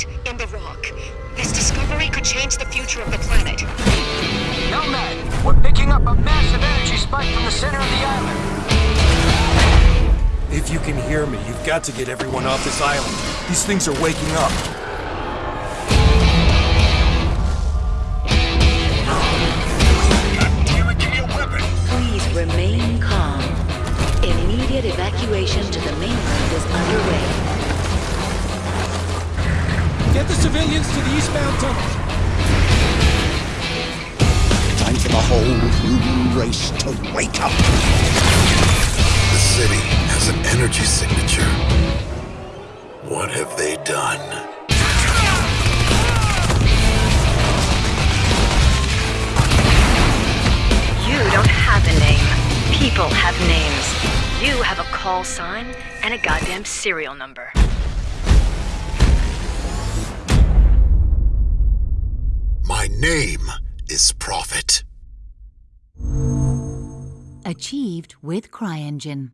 in the rock. This discovery could change the future of the planet. Nomad, we're picking up a massive energy spike from the center of the island. If you can hear me, you've got to get everyone off this island. These things are waking up. Please remain calm. Immediate evacuation to the mainland is underway civilians to the eastbound tunnel. Time for the whole human race to wake up. The city has an energy signature. What have they done? You don't have a name. People have names. You have a call sign and a goddamn serial number. Name is Prophet. Achieved with CryEngine.